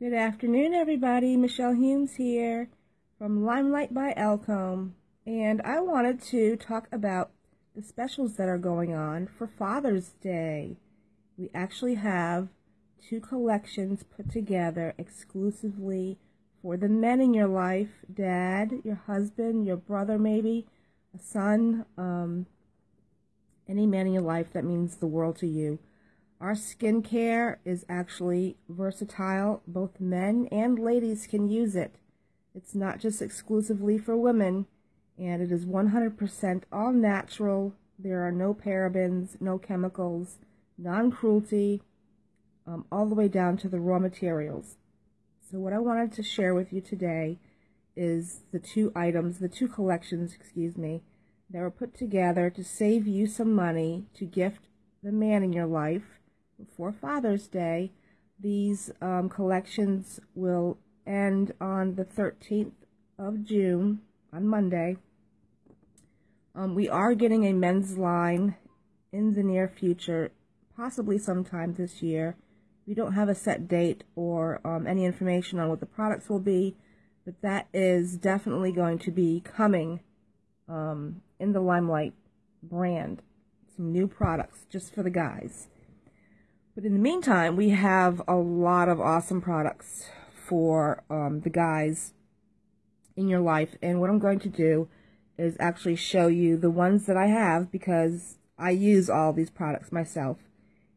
Good afternoon, everybody. Michelle Humes here from LimeLife by Alcone, and I wanted to talk about the specials that are going on for Father's Day. We actually have two collections put together exclusively for the men in your life dad, your husband, your brother, maybe, a son, um, any man in your life that means the world to you. Our skincare is actually versatile. Both men and ladies can use it. It's not just exclusively for women, and it is 100% all natural. There are no parabens, no chemicals, non-cruelty, um, all the way down to the raw materials. So what I wanted to share with you today is the two items, the two collections, excuse me, that were put together to save you some money to gift the man in your life for Father's Day. These um, collections will end on the 13th of June, on Monday. Um, we are getting a men's line in the near future, possibly sometime this year. We don't have a set date or um, any information on what the products will be, but that is definitely going to be coming um, in the LimeLife brand. Some new products just for the guys. But in the meantime, we have a lot of awesome products for um, the guys in your life. And what I'm going to do is actually show you the ones that I have because I use all these products myself.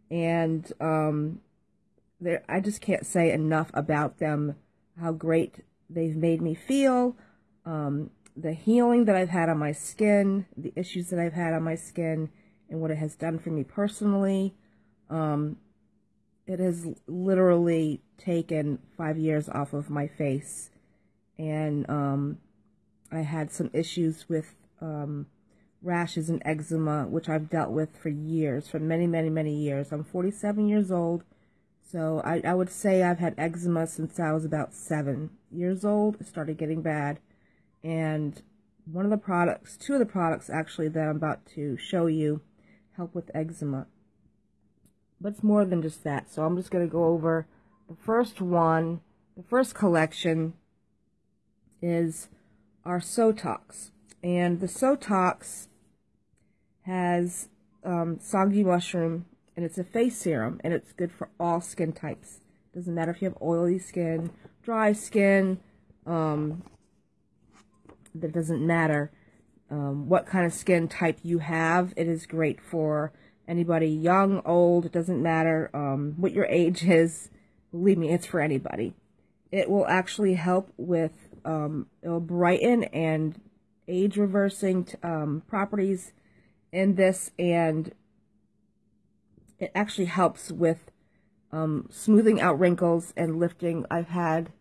And um, I just can't say enough about them, how great they've made me feel, um, the healing that I've had on my skin, the issues that I've had on my skin, and what it has done for me personally. Um, it has literally taken five years off of my face. And um, I had some issues with um, rashes and eczema, which I've dealt with for years, for many, many, many years. I'm 47 years old, so I, I would say I've had eczema since I was about seven years old. It started getting bad. And one of the products, two of the products actually that I'm about to show you help with eczema. But it's more than just that. So I'm just going to go over the first one. The first collection is our Sotox. And the Sotox has um, Songyi mushroom, and it's a face serum, and it's good for all skin types. Doesn't matter if you have oily skin, dry skin, um, that doesn't matter um, what kind of skin type you have. It is great for anybody young, old, it doesn't matter um, what your age is. Believe me, it's for anybody. It will actually help with, um, it'll brighten and age reversing um, properties in this and it actually helps with um, smoothing out wrinkles and lifting. I've had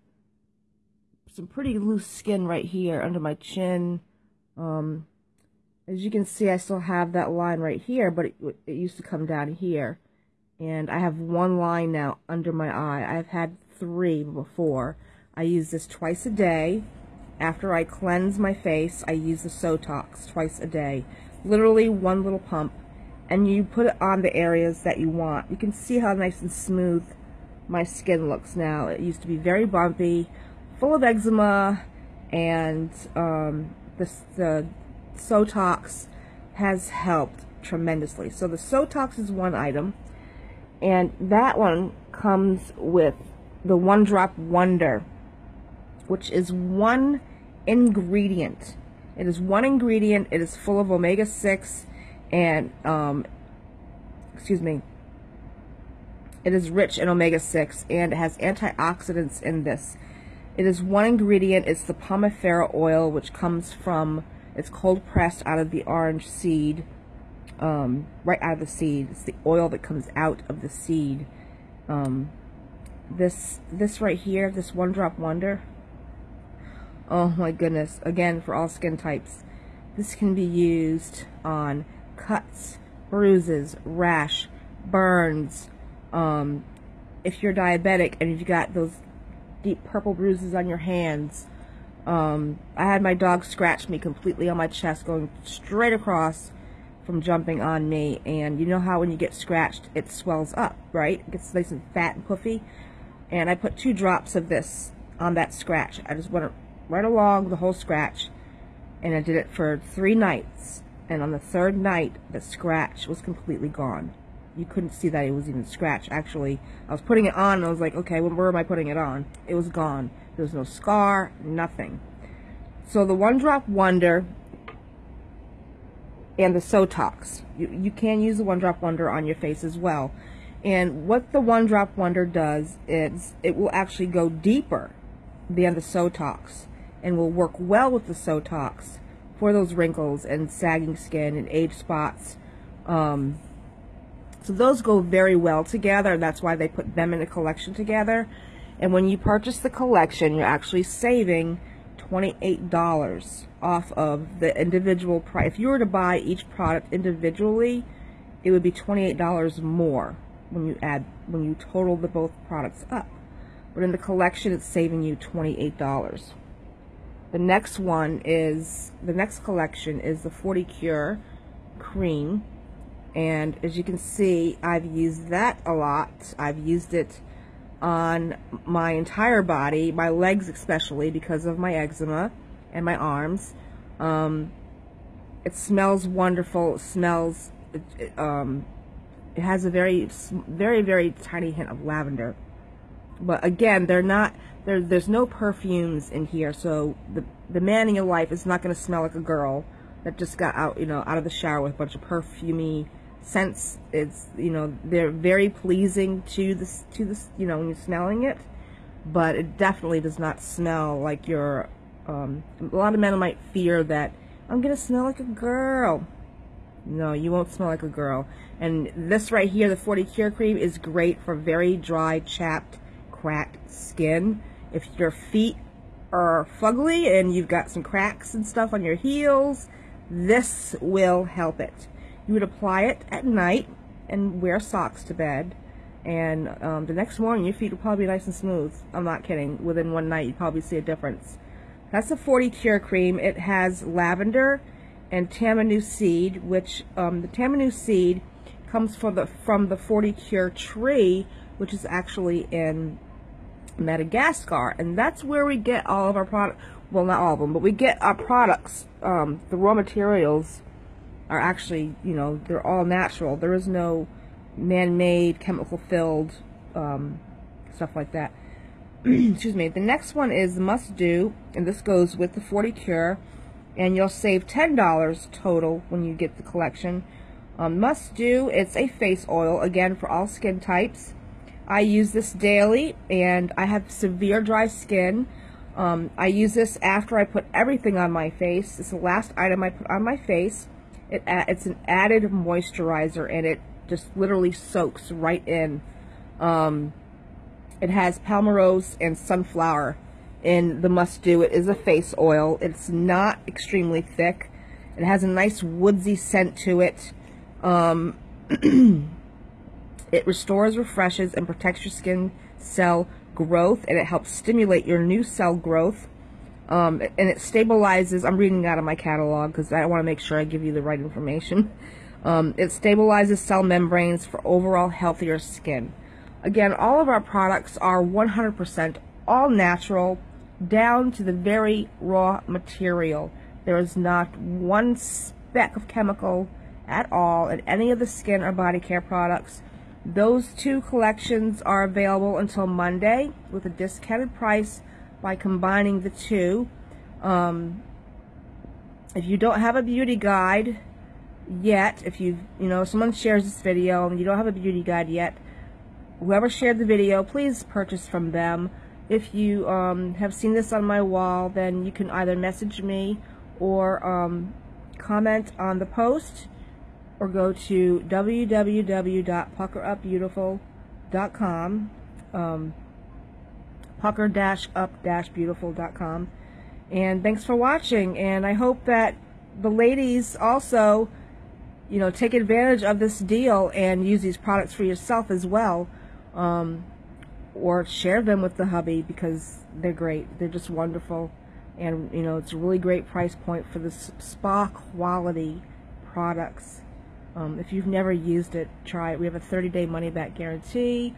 some pretty loose skin right here under my chin. Um, as you can see, I still have that line right here, but it, it used to come down here. And I have one line now under my eye. I've had three before. I use this twice a day. After I cleanse my face, I use the Sotox twice a day. Literally one little pump. And you put it on the areas that you want. You can see how nice and smooth my skin looks now. It used to be very bumpy, full of eczema, and um, the, the Sotox has helped tremendously. So the Sotox is one item, and that one comes with the One Drop Wonder, which is one ingredient. It is one ingredient. It is full of omega-6 and, um, excuse me, it is rich in omega-6 and it has antioxidants in this. It is one ingredient. It's the Pomifera oil, which comes from it's cold pressed out of the orange seed, um, right out of the seed. It's the oil that comes out of the seed. Um, this this right here, this One Drop Wonder. Oh my goodness! Again, for all skin types, this can be used on cuts, bruises, rash, burns. Um, if you're diabetic and you've got those deep purple bruises on your hands, um, I had my dog scratch me completely on my chest, going straight across from jumping on me. And you know how when you get scratched, it swells up, right? It gets nice and fat and puffy. And I put two drops of this on that scratch. I just went right along the whole scratch. And I did it for three nights. And on the third night, the scratch was completely gone. You couldn't see that it was even scratched. Actually, I was putting it on and I was like, okay, where am I putting it on? It was gone. There was no scar, nothing. So the One Drop Wonder and the Sotox. You, you can use the One Drop Wonder on your face as well. And what the One Drop Wonder does is it will actually go deeper than the Sotox and will work well with the Sotox for those wrinkles and sagging skin and age spots. Um, so those go very well together. That's why they put them in a collection together. And when you purchase the collection, you're actually saving $28 off of the individual price. If you were to buy each product individually, it would be $28 more when you add, when you total the both products up. But in the collection, it's saving you $28. The next one is, the next collection is the 40 Cure Cream. And as you can see, I've used that a lot. I've used it on my entire body, my legs especially because of my eczema and my arms. Um, it smells wonderful. It smells, it, um, it has a very, very, very tiny hint of lavender. But again, they're not, there, there's no perfumes in here, so the, the man in your life is not going to smell like a girl that just got out, you know, out of the shower with a bunch of perfumey scents it's you know they're very pleasing to this to this you know when you're smelling it but it definitely does not smell like your um, a lot of men might fear that I'm gonna smell like a girl. No you won't smell like a girl. And this right here the 40 cure cream is great for very dry chapped cracked skin. If your feet are fugly and you've got some cracks and stuff on your heels this will help it you would apply it at night and wear socks to bed. And um, the next morning, your feet will probably be nice and smooth. I'm not kidding. Within one night, you probably see a difference. That's a 40 Cure Cream. It has lavender and tamanu seed, which um, the tamanu seed comes from the, from the 40 Cure tree, which is actually in Madagascar. And that's where we get all of our products. Well, not all of them, but we get our products, um, the raw materials are actually, you know, they're all natural. There is no man-made, chemical-filled um, stuff like that. Excuse me. The next one is Must Do, and this goes with the 40 Cure, and you'll save $10 total when you get the collection. Um, must Do, it's a face oil, again, for all skin types. I use this daily, and I have severe dry skin. Um, I use this after I put everything on my face. It's the last item I put on my face. It, it's an added moisturizer and it just literally soaks right in. Um, it has palmarosa and sunflower in the must do. It is a face oil. It's not extremely thick. It has a nice woodsy scent to it. Um, it restores, refreshes, and protects your skin cell growth, and it helps stimulate your new cell growth. Um, and it stabilizes, I'm reading out of my catalog because I want to make sure I give you the right information. Um, it stabilizes cell membranes for overall healthier skin. Again, all of our products are 100% all natural, down to the very raw material. There is not one speck of chemical at all in any of the skin or body care products. Those two collections are available until Monday with a discounted price by combining the two. Um, if you don't have a beauty guide yet, if you, you know, someone shares this video and you don't have a beauty guide yet, whoever shared the video, please purchase from them. If you um, have seen this on my wall, then you can either message me or um, comment on the post or go to www.puckerupbeautiful.com. Um, pucker-up-beautiful.com. And thanks for watching. And I hope that the ladies also, you know, take advantage of this deal and use these products for yourself as well. Um, or share them with the hubby because they're great. They're just wonderful. And, you know, it's a really great price point for the spa quality products. Um, if you've never used it, try it. We have a 30-day money-back guarantee.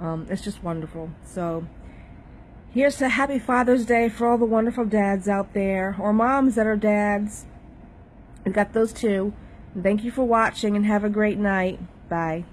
Um, it's just wonderful. So here's to happy Father's Day for all the wonderful dads out there, or moms that are dads. We've got those too. Thank you for watching and have a great night. Bye.